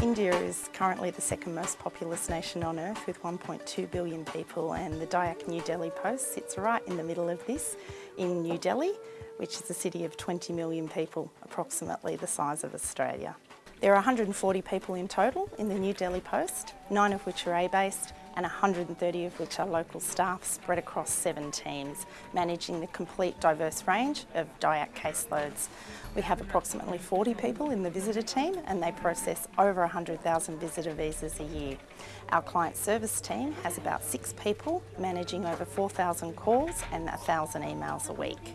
India is currently the second most populous nation on earth with 1.2 billion people and the DIAC New Delhi Post sits right in the middle of this in New Delhi, which is a city of 20 million people, approximately the size of Australia. There are 140 people in total in the New Delhi Post, nine of which are A-based and 130 of which are local staff spread across seven teams, managing the complete diverse range of DIAC caseloads. We have approximately 40 people in the visitor team and they process over 100,000 visitor visas a year. Our client service team has about six people managing over 4,000 calls and 1,000 emails a week.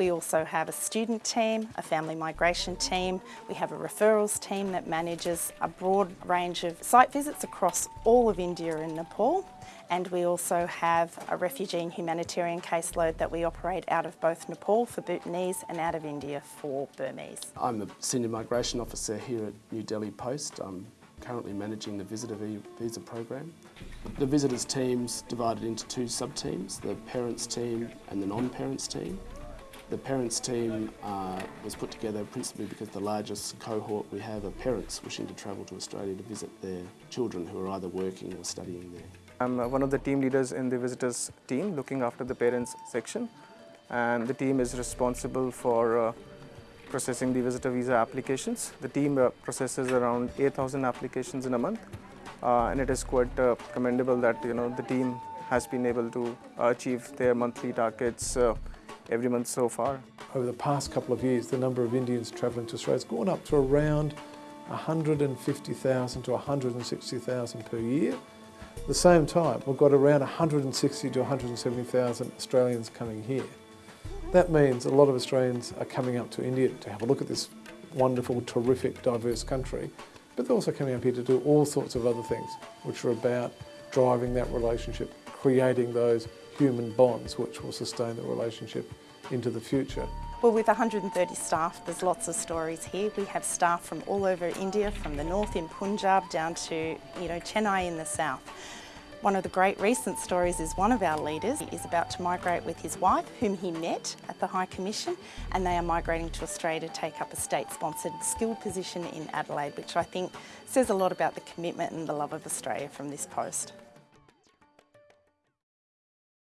We also have a student team, a family migration team, we have a referrals team that manages a broad range of site visits across all of India and Nepal and we also have a refugee and humanitarian caseload that we operate out of both Nepal for Bhutanese and out of India for Burmese. I'm the Senior Migration Officer here at New Delhi Post. I'm currently managing the visitor visa program. The visitors team's divided into two sub-teams, the parents team and the non-parents team. The parents team uh, was put together principally because the largest cohort we have are parents wishing to travel to Australia to visit their children who are either working or studying there. I'm uh, one of the team leaders in the visitors team looking after the parents section and the team is responsible for uh, processing the visitor visa applications. The team uh, processes around 8,000 applications in a month uh, and it is quite uh, commendable that you know the team has been able to achieve their monthly targets every month so far. Over the past couple of years, the number of Indians travelling to Australia has gone up to around 150,000 to 160,000 per year. At the same time, we've got around 160 to 170,000 Australians coming here. That means a lot of Australians are coming up to India to have a look at this wonderful, terrific, diverse country, but they're also coming up here to do all sorts of other things, which are about driving that relationship, creating those human bonds which will sustain the relationship into the future. Well, with 130 staff, there's lots of stories here. We have staff from all over India, from the north in Punjab down to, you know, Chennai in the south. One of the great recent stories is one of our leaders is about to migrate with his wife, whom he met at the High Commission, and they are migrating to Australia to take up a state-sponsored skilled position in Adelaide, which I think says a lot about the commitment and the love of Australia from this post.